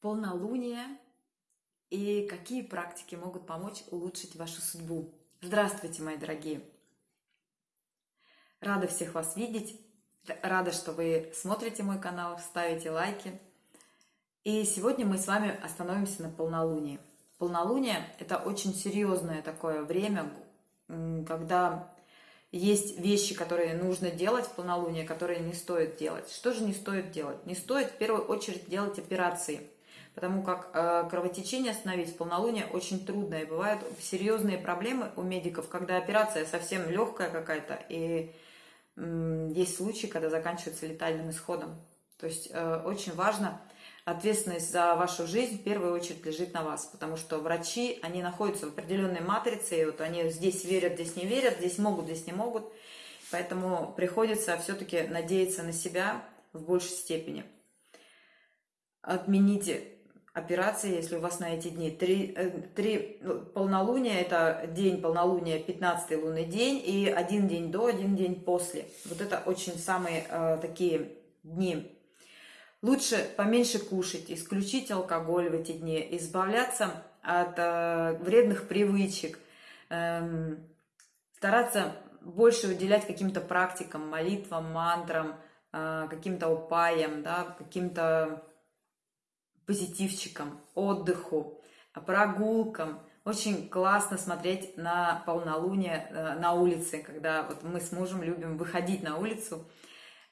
полнолуние и какие практики могут помочь улучшить вашу судьбу. Здравствуйте, мои дорогие! Рада всех вас видеть, рада, что вы смотрите мой канал, ставите лайки. И сегодня мы с вами остановимся на полнолунии. Полнолуние – это очень серьезное такое время, когда есть вещи, которые нужно делать в полнолуние, которые не стоит делать. Что же не стоит делать? Не стоит в первую очередь делать операции – потому как э, кровотечение остановить в полнолуние очень трудно, и бывают серьезные проблемы у медиков, когда операция совсем легкая какая-то, и есть случаи, когда заканчивается летальным исходом. То есть э, очень важно, ответственность за вашу жизнь в первую очередь лежит на вас, потому что врачи, они находятся в определенной матрице, и вот они здесь верят, здесь не верят, здесь могут, здесь не могут, поэтому приходится все-таки надеяться на себя в большей степени. Отмените операции, если у вас на эти дни. Три, э, три ну, полнолуния – это день полнолуния, 15 лунный день, и один день до, один день после. Вот это очень самые э, такие дни. Лучше поменьше кушать, исключить алкоголь в эти дни, избавляться от э, вредных привычек, э, стараться больше уделять каким-то практикам, молитвам, мантрам, э, каким-то упаям, да, каким-то позитивчикам, отдыху, прогулкам. Очень классно смотреть на полнолуние э, на улице, когда вот мы с мужем любим выходить на улицу.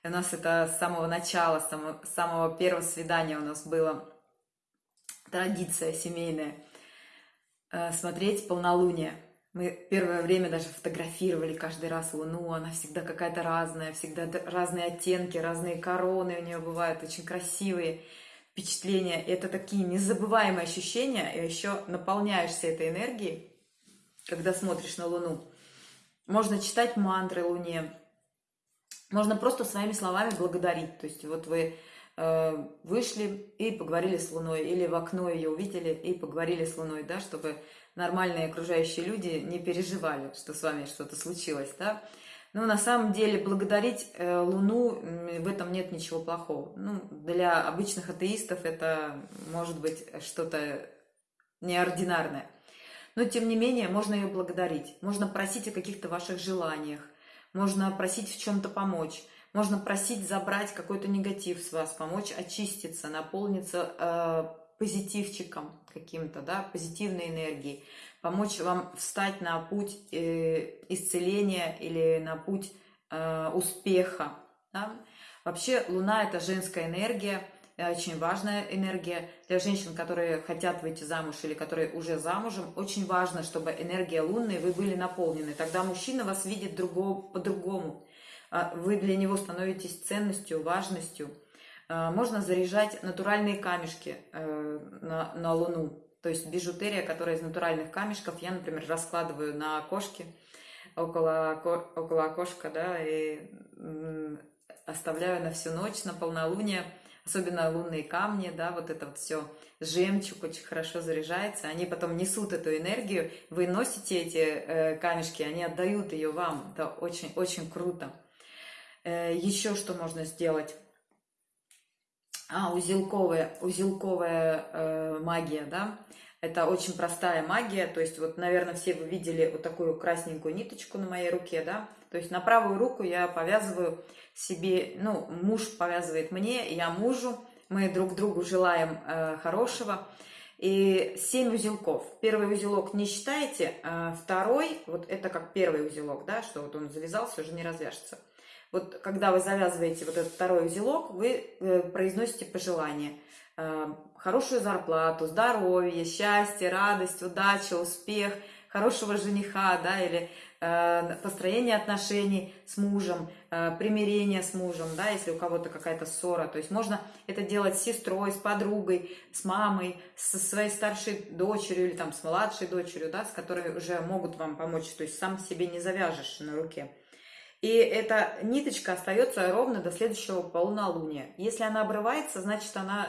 У нас это с самого начала, с самого, с самого первого свидания у нас была традиция семейная э, смотреть полнолуние. Мы первое время даже фотографировали каждый раз Луну, она всегда какая-то разная, всегда разные оттенки, разные короны у нее бывают, очень красивые впечатления. Это такие незабываемые ощущения, и еще наполняешься этой энергией, когда смотришь на Луну. Можно читать мантры Луне, можно просто своими словами благодарить. То есть вот вы э, вышли и поговорили с Луной, или в окно ее увидели и поговорили с Луной, да, чтобы нормальные окружающие люди не переживали, что с вами что-то случилось, да. Но на самом деле благодарить э, Луну в этом нет ничего плохого. Ну, для обычных атеистов это может быть что-то неординарное. Но тем не менее можно ее благодарить. Можно просить о каких-то ваших желаниях. Можно просить в чем-то помочь. Можно просить забрать какой-то негатив с вас, помочь очиститься, наполниться э, позитивчиком каким-то, да, позитивной энергией помочь вам встать на путь э, исцеления или на путь э, успеха. Да? Вообще Луна – это женская энергия, э, очень важная энергия для женщин, которые хотят выйти замуж или которые уже замужем. Очень важно, чтобы энергия лунной вы были наполнены. Тогда мужчина вас видит по-другому. А вы для него становитесь ценностью, важностью. Можно заряжать натуральные камешки на, на Луну. То есть бижутерия, которая из натуральных камешков, я, например, раскладываю на окошке, около, около окошка, да, и оставляю на всю ночь, на полнолуние, особенно лунные камни, да, вот это вот все, жемчуг очень хорошо заряжается, они потом несут эту энергию, вы носите эти э, камешки, они отдают ее вам, это очень-очень круто. Э, еще что можно сделать? А, узелковая, узелковая э, магия, да, это очень простая магия, то есть вот, наверное, все вы видели вот такую красненькую ниточку на моей руке, да, то есть на правую руку я повязываю себе, ну, муж повязывает мне, я мужу, мы друг другу желаем э, хорошего, и 7 узелков. Первый узелок не считаете, а второй, вот это как первый узелок, да, что вот он завязался, уже не развяжется. Вот когда вы завязываете вот этот второй узелок, вы э, произносите пожелание. Э, хорошую зарплату, здоровье, счастье, радость, удача, успех, хорошего жениха, да, или э, построение отношений с мужем, примирение с мужем, да, если у кого-то какая-то ссора. То есть можно это делать с сестрой, с подругой, с мамой, со своей старшей дочерью или там с младшей дочерью, да, с которой уже могут вам помочь. То есть сам себе не завяжешь на руке. И эта ниточка остается ровно до следующего полнолуния. Если она обрывается, значит, она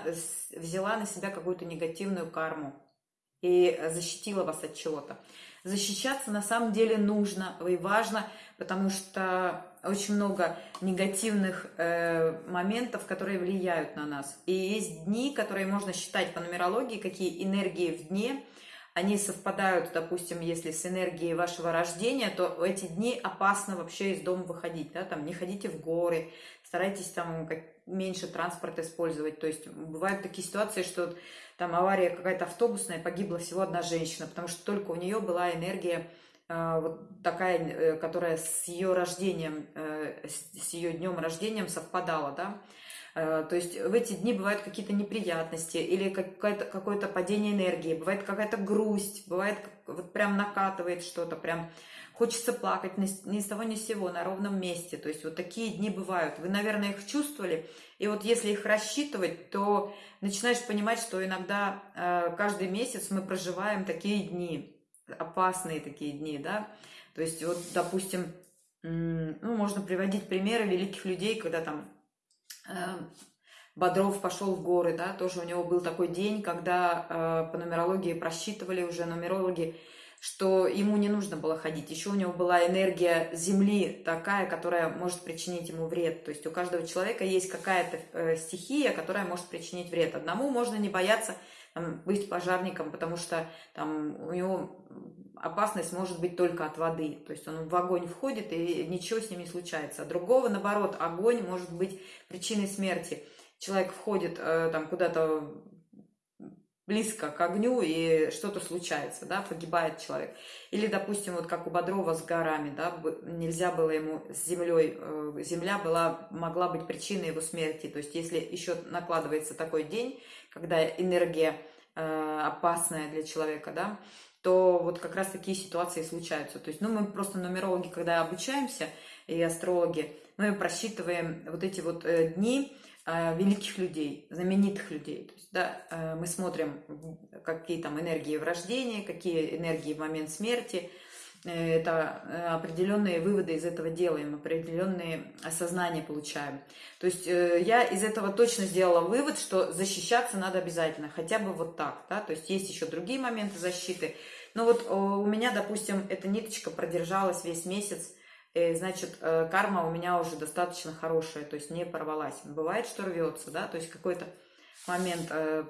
взяла на себя какую-то негативную карму и защитила вас от чего-то. Защищаться на самом деле нужно и важно, потому что очень много негативных э, моментов, которые влияют на нас. И есть дни, которые можно считать по нумерологии, какие энергии в дне, они совпадают, допустим, если с энергией вашего рождения, то в эти дни опасно вообще из дома выходить, да, там не ходите в горы, старайтесь там как, меньше транспорта использовать, то есть бывают такие ситуации, что там авария какая-то автобусная, погибла всего одна женщина, потому что только у нее была энергия э, вот такая, э, которая с ее рождением, э, с ее днем рождения совпадала, да, то есть в эти дни бывают какие-то неприятности или какое-то какое падение энергии, бывает какая-то грусть, бывает вот прям накатывает что-то, прям хочется плакать ни, с того ни с сего, на ровном месте. То есть вот такие дни бывают. Вы, наверное, их чувствовали. И вот если их рассчитывать, то начинаешь понимать, что иногда э, каждый месяц мы проживаем такие дни, опасные такие дни, да. То есть вот, допустим, ну, можно приводить примеры великих людей, когда там Бодров пошел в горы, да, тоже у него был такой день, когда э, по нумерологии просчитывали уже нумерологи, что ему не нужно было ходить. Еще у него была энергия Земли такая, которая может причинить ему вред. То есть у каждого человека есть какая-то э, стихия, которая может причинить вред. Одному можно не бояться быть пожарником, потому что там у него опасность может быть только от воды. То есть он в огонь входит, и ничего с ним не случается. А другого, наоборот, огонь может быть причиной смерти. Человек входит э, там куда-то близко к огню, и что-то случается, да, погибает человек. Или, допустим, вот как у Бодрова с горами, да, нельзя было ему с землей, э, земля была, могла быть причиной его смерти. То есть если еще накладывается такой день, когда энергия э, опасная для человека, да, то вот как раз такие ситуации случаются. То есть, ну, мы просто нумерологи, когда обучаемся, и астрологи, мы просчитываем вот эти вот э, дни э, великих людей, знаменитых людей. То есть, да, э, мы смотрим, какие там энергии в рождении, какие энергии в момент смерти, это определенные выводы из этого делаем, определенные осознания получаем. То есть я из этого точно сделала вывод, что защищаться надо обязательно, хотя бы вот так. Да? То есть есть еще другие моменты защиты. Но вот у меня, допустим, эта ниточка продержалась весь месяц, и, значит, э, карма у меня уже достаточно хорошая, то есть не порвалась. Бывает, что рвется, да, то есть какой-то момент э,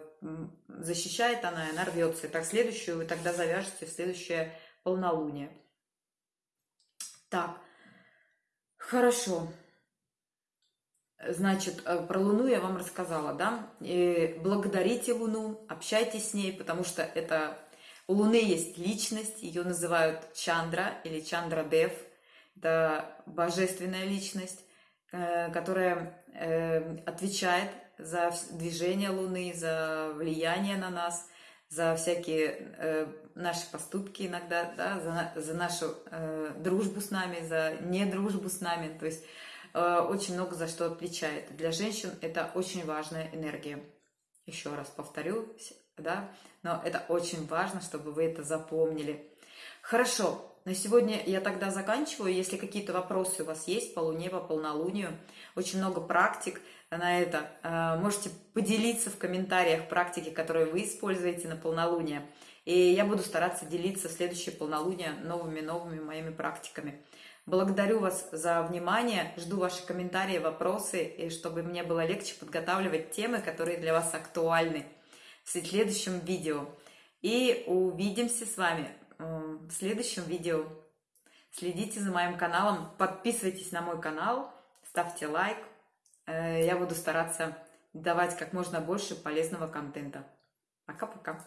защищает она, и она рвется. И так следующую вы тогда завяжете в следующее полнолуние. Так, хорошо. Значит, э, про Луну я вам рассказала, да? И благодарите Луну, общайтесь с ней, потому что это у Луны есть личность, ее называют Чандра или Чандра Дев. Это божественная личность, э, которая отвечает за движение Луны, за влияние на нас, за всякие э, наши поступки иногда, да, за, за нашу э, дружбу с нами, за недружбу с нами. То есть э, очень много за что отвечает. Для женщин это очень важная энергия. Еще раз повторю, да, но это очень важно, чтобы вы это запомнили. Хорошо, на сегодня я тогда заканчиваю. Если какие-то вопросы у вас есть по Луне, по полнолунию, очень много практик на это. Э, можете поделиться в комментариях практики, которые вы используете на полнолуние. И я буду стараться делиться в следующее полнолуние новыми-новыми моими практиками. Благодарю вас за внимание, жду ваши комментарии, вопросы, и чтобы мне было легче подготавливать темы, которые для вас актуальны в следующем видео. И увидимся с вами в следующем видео. Следите за моим каналом, подписывайтесь на мой канал, ставьте лайк. Э, я буду стараться давать как можно больше полезного контента. Пока-пока.